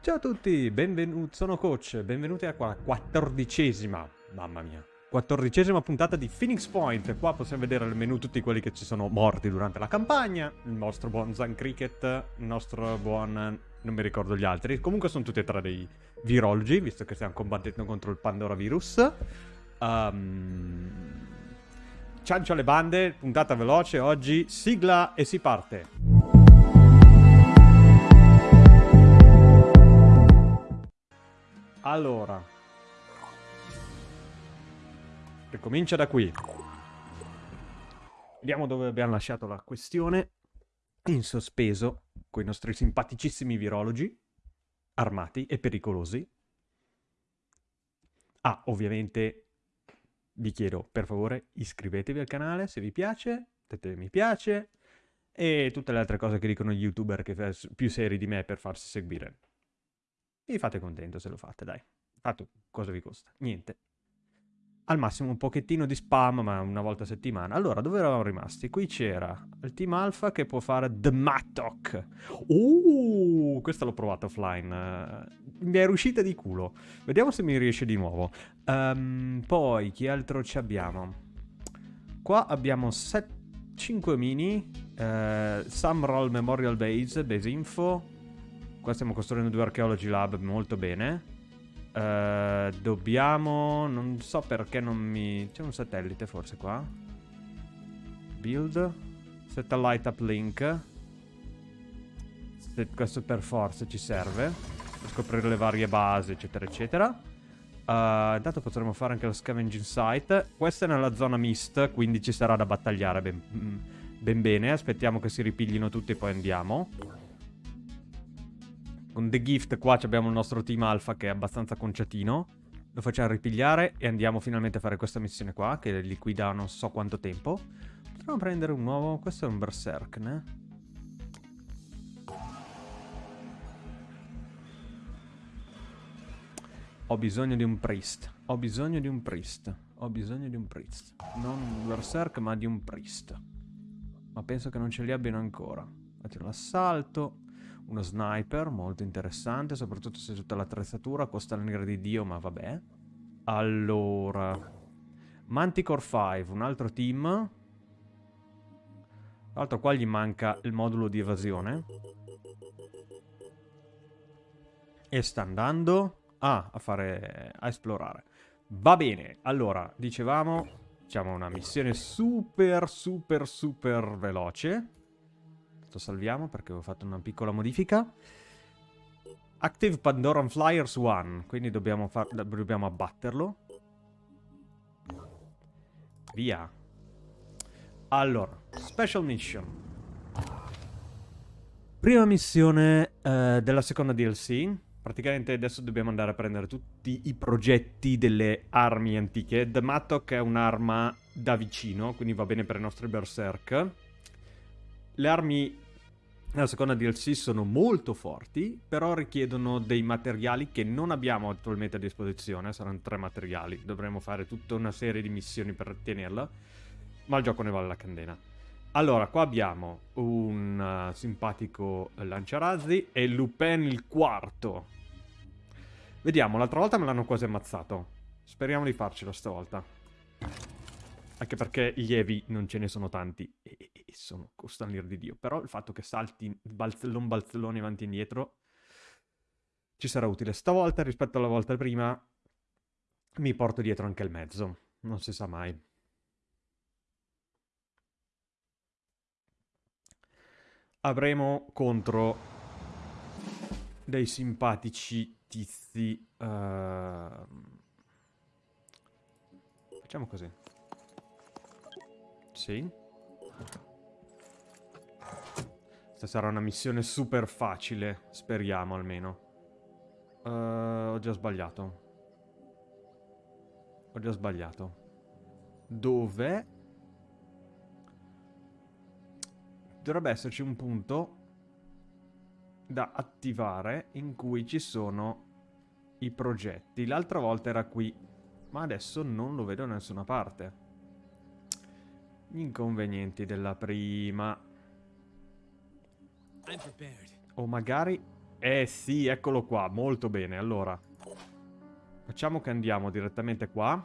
Ciao a tutti, benvenuti, sono Coach, benvenuti alla quattordicesima, mamma mia, quattordicesima puntata di Phoenix Point. Qua possiamo vedere nel menu tutti quelli che ci sono morti durante la campagna, il nostro buon Zan Cricket, il nostro buon... non mi ricordo gli altri, comunque sono tutti e tre dei virologi, visto che stiamo combattendo contro il Pandora virus. Um... Ciancio alle bande, puntata veloce oggi, sigla e si parte. Allora. Ricomincia da qui. Vediamo dove abbiamo lasciato la questione. In sospeso, con i nostri simpaticissimi virologi, armati e pericolosi. Ah, ovviamente vi chiedo, per favore, iscrivetevi al canale se vi piace, mettete mi piace e tutte le altre cose che dicono gli youtuber che più seri di me per farsi seguire. Vi fate contento se lo fate, dai. Fatto, cosa vi costa? Niente. Al massimo un pochettino di spam, ma una volta a settimana. Allora, dove eravamo rimasti? Qui c'era il team alpha che può fare The Mattock. Uh, questa l'ho provata offline. mi è riuscita di culo. Vediamo se mi riesce di nuovo. Um, poi, chi altro ci abbiamo? Qua abbiamo 7, 5 mini. Uh, Sumroll Memorial Base, base info. Qua stiamo costruendo due archaeology lab molto bene. Uh, dobbiamo... Non so perché non mi... C'è un satellite forse qua? Build. Satellite uplink. Se questo per forza ci serve. Per scoprire le varie basi, eccetera, eccetera. Uh, intanto potremo fare anche lo scavenging site. Questa è nella zona mist, quindi ci sarà da battagliare ben, ben bene. Aspettiamo che si ripiglino tutti e poi andiamo. Con The Gift qua abbiamo il nostro team alfa che è abbastanza conciatino. Lo facciamo ripigliare e andiamo finalmente a fare questa missione qua, che liquida non so quanto tempo. Potremmo prendere un nuovo... Questo è un Berserk, ne? Ho bisogno di un priest. Ho bisogno di un priest. Ho bisogno di un priest. Non un berserk, ma di un priest. Ma penso che non ce li abbiano ancora. Faccio l'assalto. Uno sniper, molto interessante, soprattutto se tutta l'attrezzatura costa l'ira di Dio, ma vabbè. Allora... Manticore 5, un altro team. Tra l'altro qua gli manca il modulo di evasione. E sta andando ah, a fare... a esplorare. Va bene, allora, dicevamo, facciamo una missione super, super, super veloce. Lo salviamo perché ho fatto una piccola modifica. Active Pandoran Flyers 1, quindi dobbiamo, dobbiamo abbatterlo. Via. Allora, Special Mission. Prima missione eh, della seconda DLC. Praticamente adesso dobbiamo andare a prendere tutti i progetti delle armi antiche. The Mattock è un'arma da vicino, quindi va bene per i nostri berserk. Le armi nella seconda DLC sono molto forti, però richiedono dei materiali che non abbiamo attualmente a disposizione, saranno tre materiali, dovremo fare tutta una serie di missioni per ottenerla, ma il gioco ne vale la candela. Allora, qua abbiamo un uh, simpatico lanciarazzi e Lupin il quarto. Vediamo, l'altra volta me l'hanno quasi ammazzato. Speriamo di farcela stavolta. Anche perché gli Evi non ce ne sono tanti e, e, sono, costano l'ira di Dio. Però il fatto che salti balzellon balzelloni avanti e indietro ci sarà utile. Stavolta rispetto alla volta prima mi porto dietro anche il mezzo. Non si sa mai. Avremo contro dei simpatici tizi. Uh... Facciamo così. Sì. Sarà una missione super facile, speriamo almeno. Uh, ho già sbagliato. Ho già sbagliato. Dove? Dovrebbe esserci un punto da attivare in cui ci sono i progetti. L'altra volta era qui, ma adesso non lo vedo da nessuna parte. Gli inconvenienti della prima. O magari Eh sì, eccolo qua, molto bene. Allora, facciamo che andiamo direttamente qua.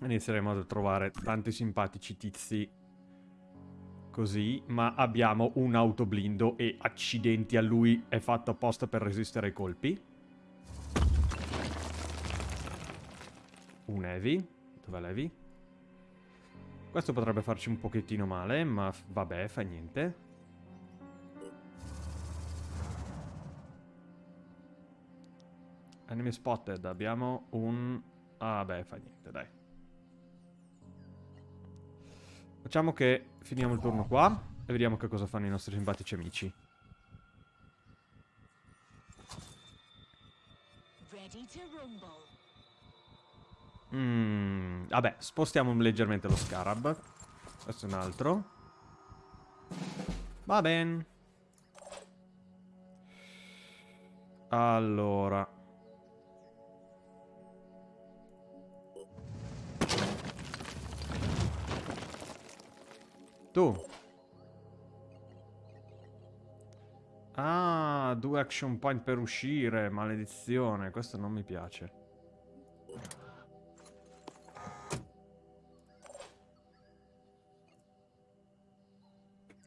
Inizieremo a trovare tanti simpatici tizi così, ma abbiamo un autoblindo e accidenti a lui è fatto apposta per resistere ai colpi. Un heavy. Dov'è l'heavy? Questo potrebbe farci un pochettino male, ma vabbè, fa niente. Enemy spotted, abbiamo un... Ah beh, fa niente, dai. Facciamo che finiamo il turno qua e vediamo che cosa fanno i nostri simpatici amici. Vabbè, spostiamo leggermente lo scarab. Questo è un altro. Va bene. Allora. Tu. Ah, due action point per uscire. Maledizione, questo non mi piace.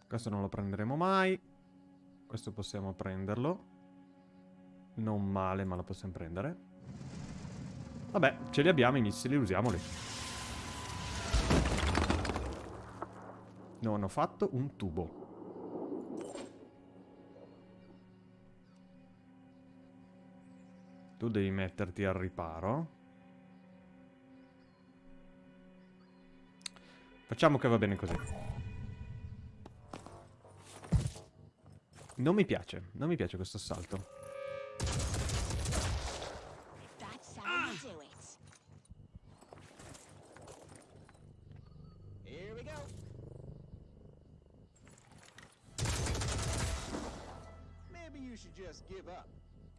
Questo non lo prenderemo mai. Questo possiamo prenderlo. Non male, ma lo possiamo prendere. Vabbè, ce li abbiamo i missili, usiamoli. Non ho fatto un tubo. Tu devi metterti al riparo. Facciamo che va bene così. Non mi piace, non mi piace questo assalto.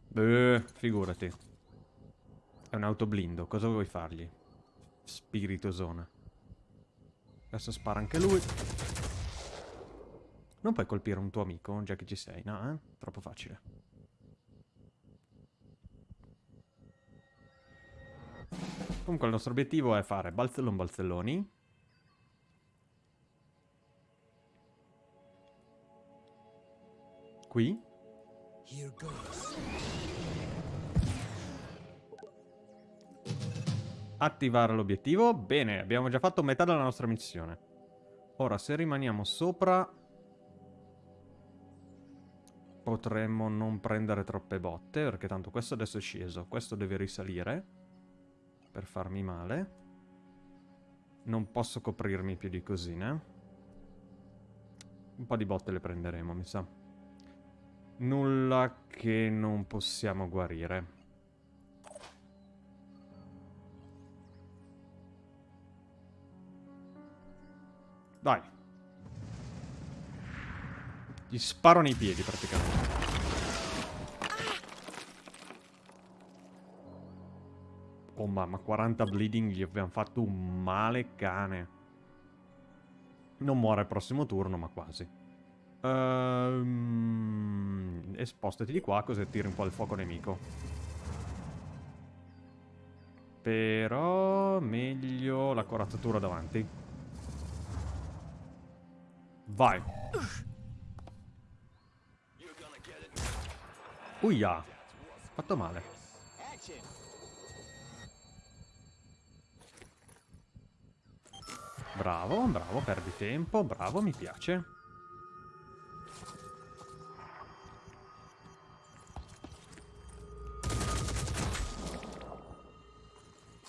Beh, figurati. È un autoblindo, cosa vuoi fargli? Spiritosona. Adesso spara anche lui. Non puoi colpire un tuo amico, già che ci sei, no, eh? Troppo facile. Comunque il nostro obiettivo è fare balzellon balzelloni. Qui. Attivare l'obiettivo. Bene, abbiamo già fatto metà della nostra missione. Ora, se rimaniamo sopra... Potremmo non prendere troppe botte, perché tanto questo adesso è sceso. Questo deve risalire. Per farmi male. Non posso coprirmi più di così, né? Un po' di botte le prenderemo, mi sa. Nulla che non possiamo guarire. Dai. Gli sparo nei piedi praticamente. Oh mamma, 40 bleeding gli abbiamo fatto un male cane. Non muore al prossimo turno, ma quasi. Ehm... E spostati di qua così tiri un po' il fuoco nemico. Però meglio la corazzatura davanti. Vai. Uia. Fatto male. Bravo, bravo, perdi tempo. Bravo, mi piace.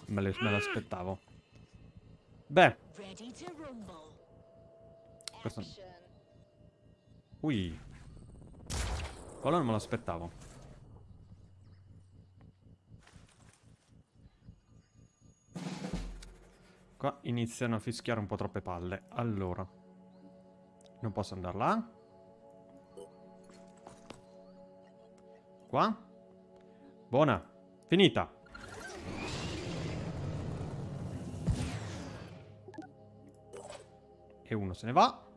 Me l'aspettavo. Beh. Questo... Ui. Quello non me l'aspettavo. Qua iniziano a fischiare un po' troppe palle. Allora. Non posso andare là. Qua. Buona. Finita. E uno se ne va.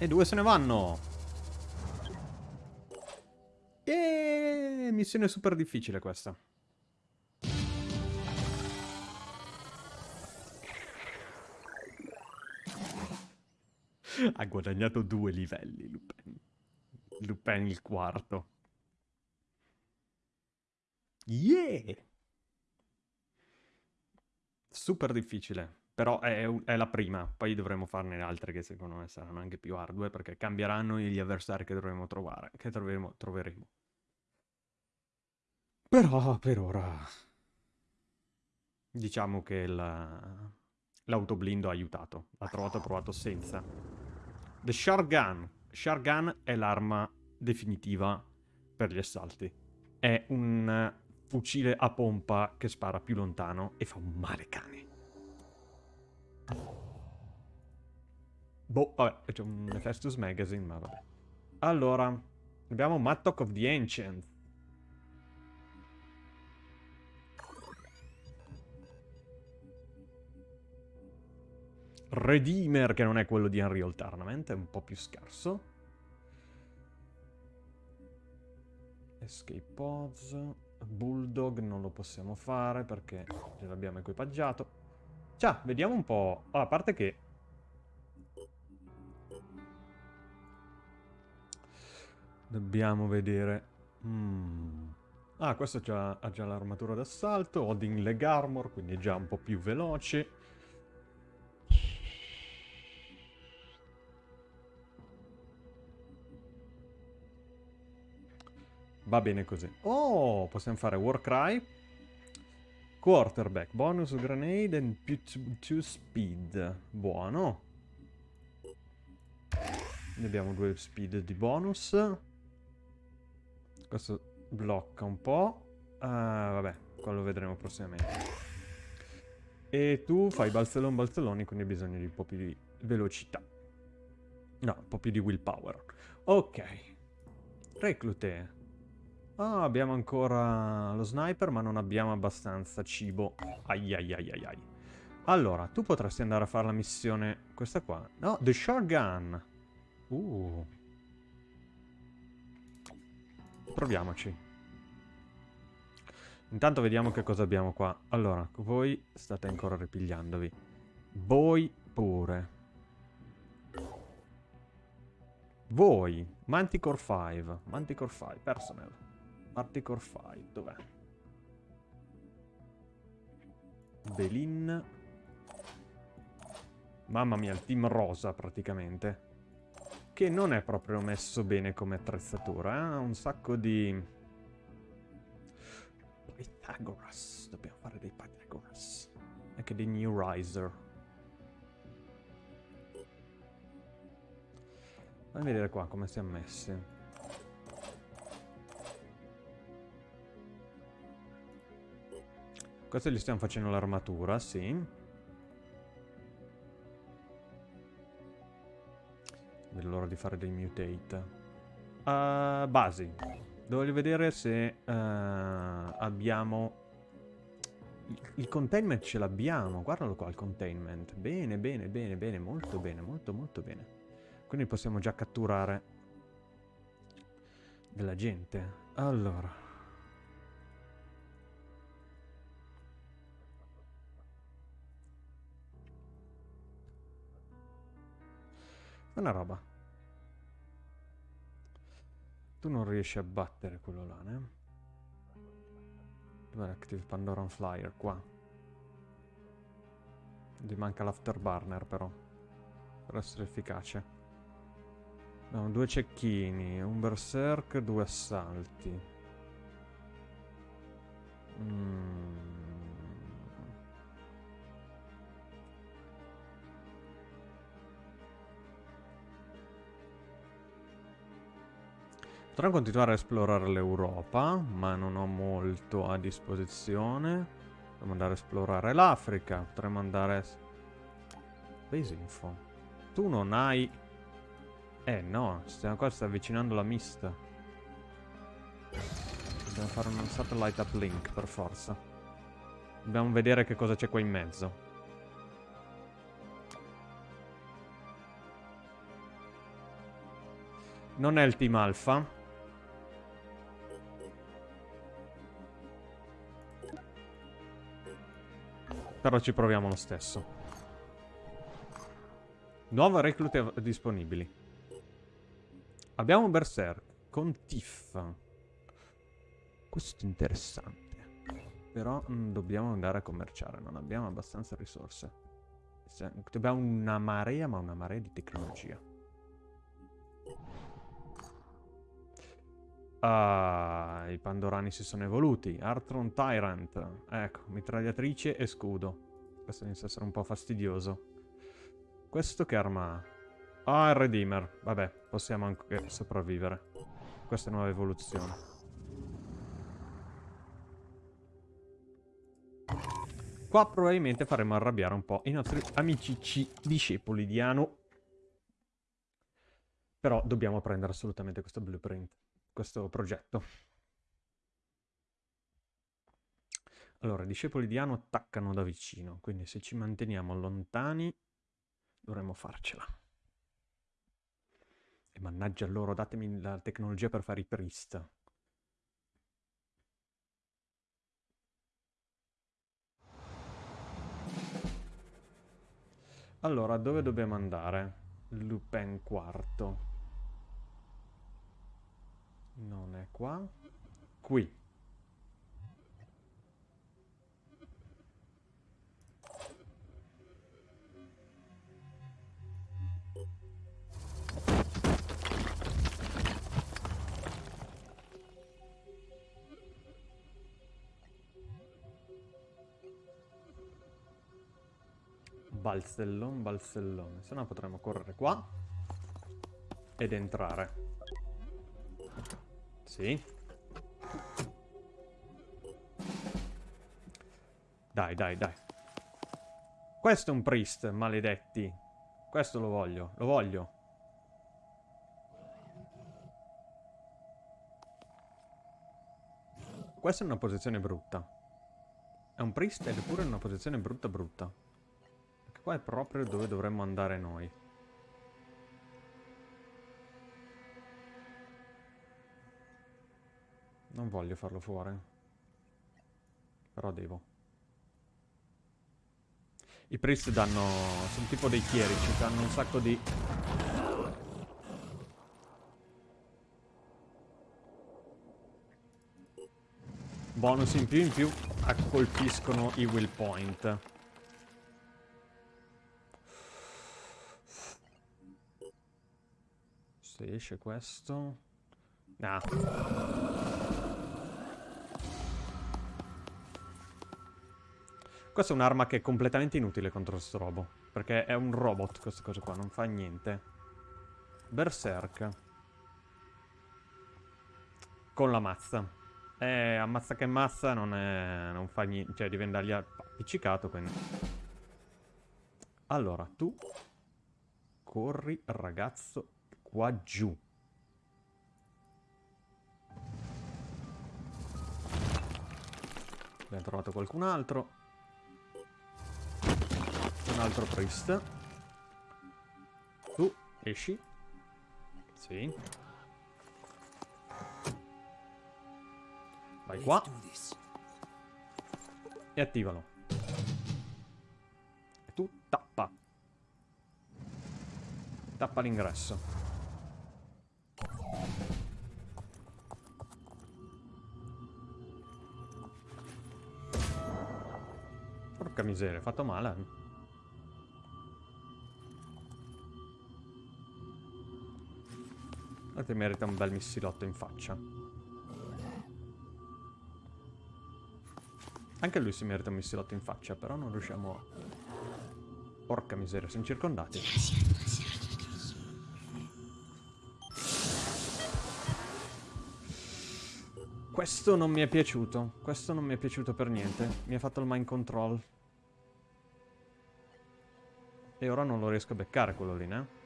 E due se ne vanno. E missione super difficile questa. Ha guadagnato due livelli, Lupin. Lupin il quarto. Yeah! Super difficile. Però è, è, la prima, poi dovremo farne altre che secondo me saranno anche più ardue perché cambieranno gli avversari che dovremo trovare, che troveremo. troveremo. Però per ora diciamo che l'autoblindo ha aiutato, l'ha trovato provato senza. The Shargun. Shargun è l'arma definitiva per gli assalti. È un fucile a pompa che spara più lontano e fa un male cane. Boh, vabbè, c'è un Hephaestus Magazine, ma vabbè. Allora, abbiamo Mattock of the Ancient. Redeemer, che non è quello di Unreal Tournament, è un po' più scarso. Escape Pods. Bulldog non lo possiamo fare perché l'abbiamo equipaggiato. Ciao, vediamo un po'. Oh, a parte che... Dobbiamo vedere... Mm. Ah, questo già, ha già l'armatura d'assalto. Odin leg armor, quindi è già un po' più veloce. Va bene così. Oh, possiamo fare Warcry. Quarterback, bonus grenade and più 2 speed. Buono. Ne abbiamo due speed di bonus. Questo blocca un po'. Uh, vabbè, quello vedremo prossimamente. E tu fai balzellon balzelloni, quindi hai bisogno di un po' più di velocità. No, un po' più di willpower. Ok. Reclute. Ah, abbiamo ancora lo sniper, ma non abbiamo abbastanza cibo. Ai ai ai ai ai. Allora, tu potresti andare a fare la missione... Questa qua. No, The Shotgun. Uh. Proviamoci. Intanto vediamo che cosa abbiamo qua. Allora, voi state ancora ripigliandovi. Voi pure. Voi. Manticore 5. Manticore 5. Personnel. Articore 5, dov'è? Belin. Mamma mia, il team rosa praticamente. Che non è proprio messo bene come attrezzatura, eh? Ha un sacco di... Pythagoras. Dobbiamo fare dei Pythagoras. Anche dei New Riser. Fammi vedere qua come siamo messi. Questo gli stiamo facendo l'armatura, sì. Vedo l'ora di fare dei mutate. Uh, basi. Voglio vedere se uh, abbiamo... Il, containment ce l'abbiamo. Guardalo qua il containment. Bene, bene, bene, bene. Molto bene, molto, molto bene. Quindi possiamo già catturare della gente. Allora... Una roba. Tu non riesci a battere quello là, ne? Dov'è l'Active Pandoran Flyer? Qua. Gli manca l'afterburner però. Per essere efficace. Abbiamo due cecchini, un berserk, due assalti. Mmm... Potrò continuare a esplorare l'Europa, ma non ho molto a disposizione. Potremmo andare a esplorare l'Africa, potremmo andare... Base info. Tu non hai... Eh no, stiamo qua, sta avvicinando la mista. Dobbiamo fare un satellite uplink per forza. Dobbiamo vedere che cosa c'è qua in mezzo. Non è il team alfa. Però ci proviamo lo stesso. Nuove reclute disponibili. Abbiamo Berserk con Tiff. Questo è interessante. Però mm, dobbiamo andare a commerciare, non abbiamo abbastanza risorse. Abbiamo una marea, ma una marea di tecnologia. Ah, i Pandorani si sono evoluti. Artron Tyrant. Ecco, mitragliatrice e scudo. Questo inizia a essere un po' fastidioso. Questo che arma ha? Ah, il Redeemer. Vabbè, possiamo anche sopravvivere. Questa è nuova evoluzione. Qua probabilmente faremo arrabbiare un po' i nostri amici discepoli di Anu. Però dobbiamo prendere assolutamente questo blueprint, questo progetto. Allora, i discepoli di Anu attaccano da vicino, quindi se ci manteniamo lontani dovremmo farcela. E mannaggia loro, datemi la tecnologia per fare i priest. Allora, dove dobbiamo andare? Lupin quarto. Non è qua. Qui. Balzellon, balzellone. Se no potremmo correre qua. Ed entrare. Sì. Dai, dai, dai. Questo è un priest, maledetti. Questo lo voglio, lo voglio. Questa è una posizione brutta. È un priest ed è pure una posizione brutta brutta qua è proprio dove dovremmo andare noi. Non voglio farlo fuori. Però devo. I priest danno... sono tipo dei chierici, danno un sacco di... Bonus in più in più colpiscono i will point. Se esce questo... Ah. Questa è un'arma che è completamente inutile contro questo robo. Perché è un robot questa cosa qua, non fa niente. Berserk. Con la mazza. Eh, ammazza che mazza non, è, non fa niente. Cioè, diventa lì appiccicato, quindi... Allora, tu... Corri, ragazzo, qua giù. Abbiamo trovato qualcun altro. Un altro priest. Tu, esci. Sì. Vai qua. E attivalo. E tu tappa. Tappa l'ingresso. Porca miseria, fatto male. Guardate, merita un bel missilotto in faccia. Anche lui si merita un missilotto in faccia, però non riusciamo a... Porca miseria, siamo circondati. Questo non mi è piaciuto. Questo non mi è piaciuto per niente. Mi ha fatto il mind control. E ora non lo riesco a beccare quello lì, né?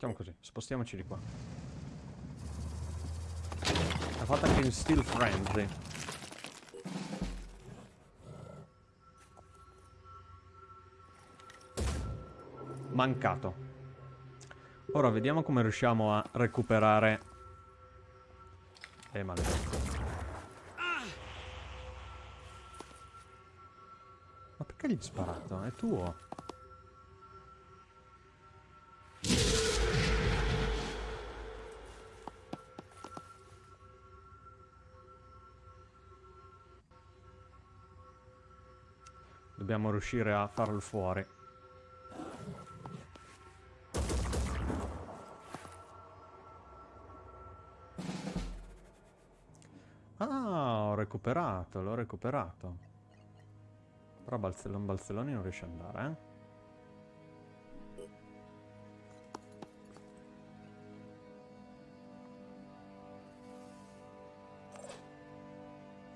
Facciamo così, spostiamoci di qua. Ha fatto anche in Steel friendly. Mancato. Ora vediamo come riusciamo a recuperare... Eh, maledetto. Ma perché gli hai sparato? È tuo. Riuscire a farlo fuori. Ah, ho recuperato, l'ho recuperato. Però Balzellon Balzelloni non riesce ad andare, eh?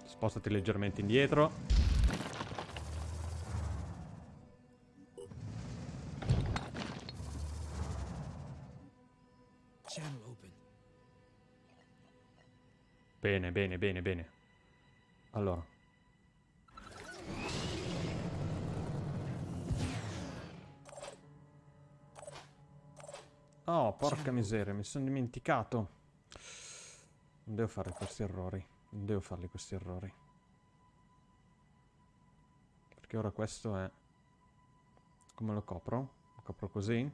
Spostati leggermente indietro. Bene, bene, bene, bene. Allora. Oh, porca miseria, mi sono dimenticato. Non devo fare questi errori. Non devo farli questi errori. Perché ora questo è... Come lo copro? Lo copro così?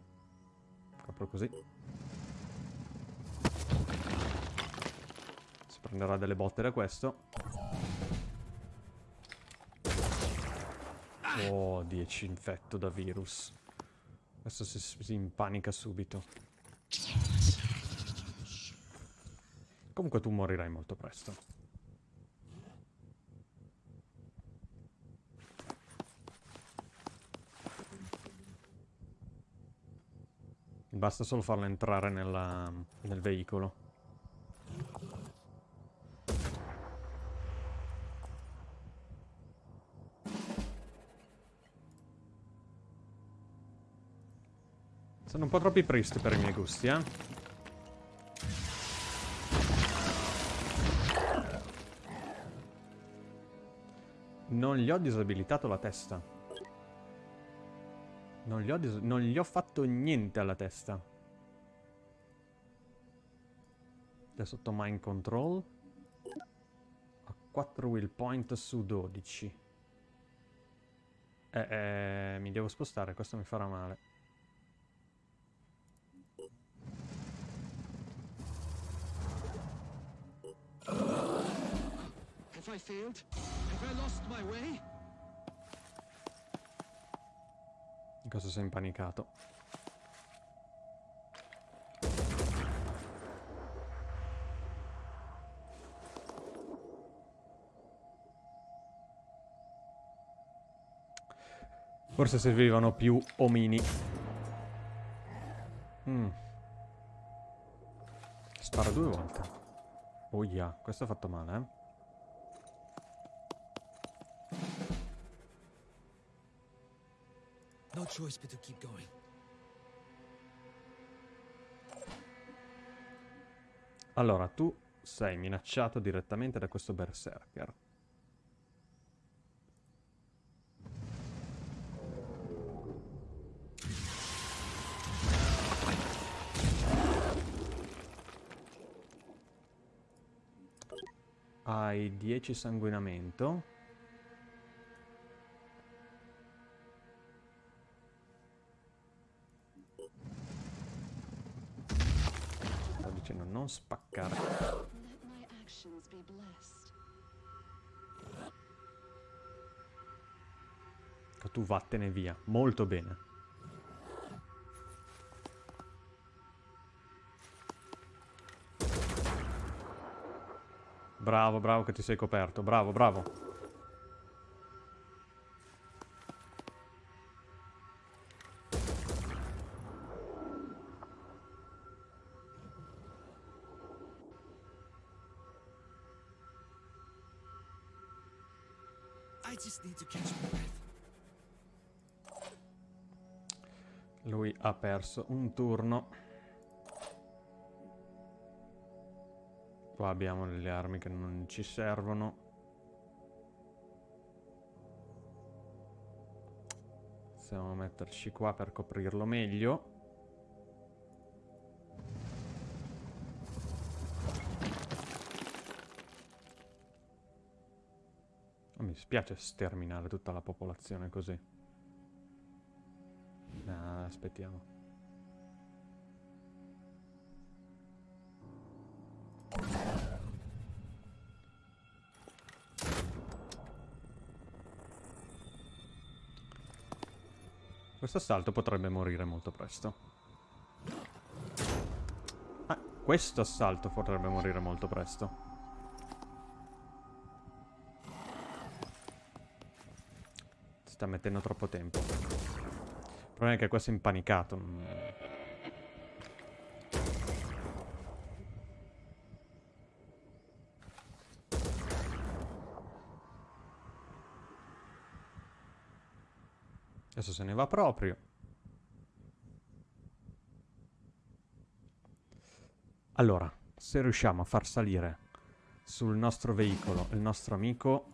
Copro così. Prenderà delle botte da questo. Oh, 10 infetto da virus. Adesso si, si impanica subito. Comunque tu morirai molto presto. Basta solo farlo entrare nella, nel veicolo. Sono un po' troppi priest per i miei gusti, eh. Non gli ho disabilitato la testa. Non gli ho, non gli ho fatto niente alla testa. Adesso sotto mind control. Ho 4 will point su 12. Eh, eh, mi devo spostare, questo mi farà male. I failed? Have I lost my way? Cosa sei impanicato? Forse servivano più omini. Mm. Spara due volte. Oh yeah, questo ha fatto male, eh. No choice but to keep going. Allora, tu sei minacciato direttamente da questo berserker. Hai 10 sanguinamento. Non spaccare. Tu vattene via. Molto bene. Bravo, bravo che ti sei coperto. Bravo, bravo. Perso un turno. Qua abbiamo delle armi che non ci servono. Possiamo metterci qua per coprirlo meglio. Non mi spiace sterminare tutta la popolazione così. No, aspettiamo. Questo assalto potrebbe morire molto presto. Ah, questo assalto potrebbe morire molto presto. Sta mettendo troppo tempo. Problema è che questo è impanicato. Adesso se ne va proprio. Allora, se riusciamo a far salire sul nostro veicolo il nostro amico,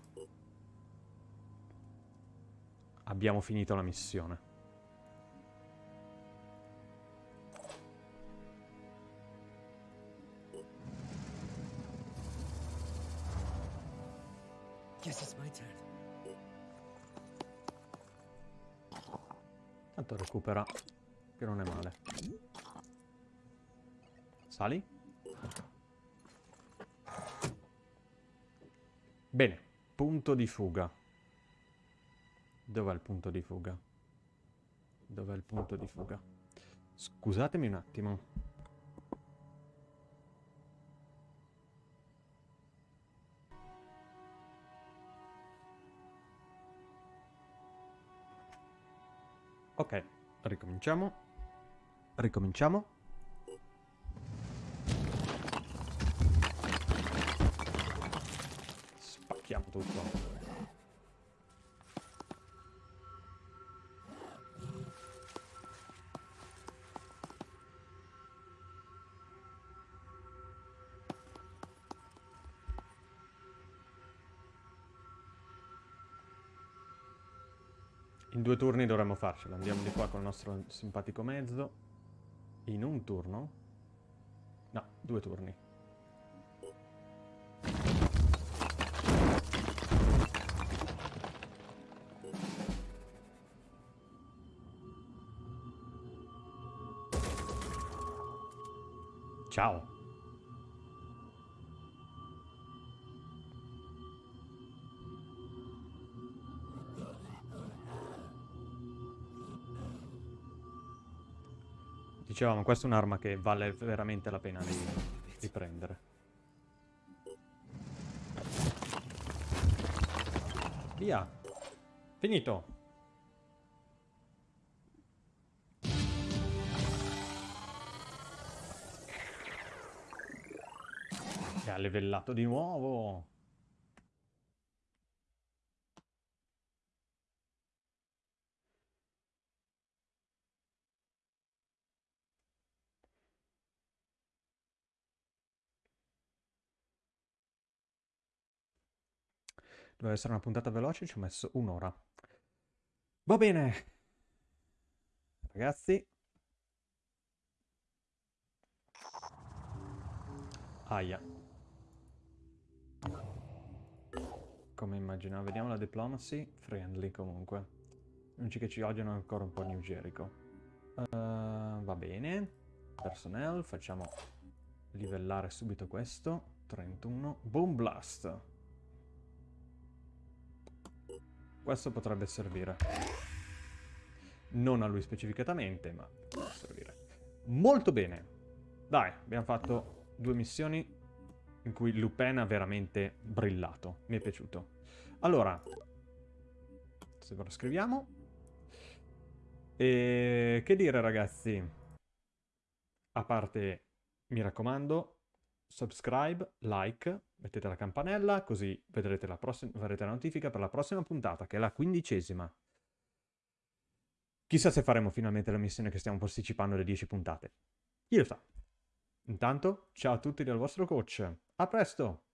abbiamo finito la missione. Guess it's my turn. Tanto recupera, che non è male. Sali? Bene, punto di fuga. Dov'è il punto di fuga? Dov'è il punto di fuga? Scusatemi un attimo. Ok, ricominciamo. Ricominciamo. Spacchiamo tutto. In due turni dovremmo farcela. Andiamo di qua con il nostro simpatico mezzo. In un turno? No, due turni. Ciao. Dicevamo, questa è un'arma che vale veramente la pena di, di prendere. Via. Finito. Ha levellato di nuovo. Doveva essere una puntata veloce, ci ho messo un'ora. Va bene. Ragazzi. Aia. Come immaginavo. Vediamo la diplomacy. Friendly comunque. Gli unici che ci odiano ancora un po' New Jericho. Uh, va bene. Personnel. Facciamo livellare subito questo. 31. Boom Blast. Questo potrebbe servire. Non a lui specificatamente, ma può servire. Molto bene. Dai, abbiamo fatto due missioni in cui Lupin ha veramente brillato. Mi è piaciuto. Allora, se lo scriviamo. E che dire ragazzi? A parte, mi raccomando, subscribe, like, mettete la campanella, così vedrete la, avrete la notifica per la prossima puntata, che è la quindicesima. Chissà se faremo finalmente la missione che stiamo posticipando le 10 puntate. Chi lo sa? Intanto, ciao a tutti dal vostro coach. A presto!